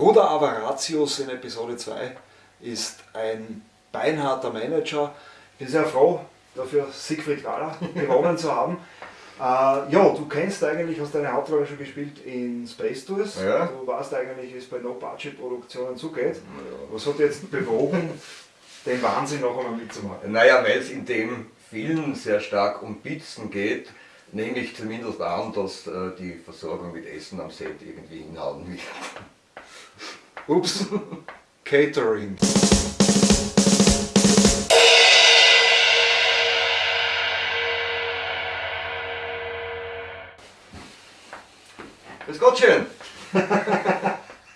Bruder Avaratius in Episode 2 ist ein beinharter Manager. Ich bin sehr froh, dafür Siegfried Gala gewonnen zu haben. Äh, ja, du kennst eigentlich, hast deine Hauptrolle schon gespielt in Space Tours. Ja. Du weißt eigentlich, wie es bei No-Budget-Produktionen zugeht. Ja. Was hat dich jetzt bewogen, den Wahnsinn noch einmal mitzumachen? Naja, weil es in dem Film sehr stark um Pizzen geht, nehme ich zumindest an, dass äh, die Versorgung mit Essen am Set irgendwie hinhauen wird. Oops. Catering. Let's go, Chin.